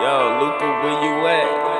Yo, Luca, where you at?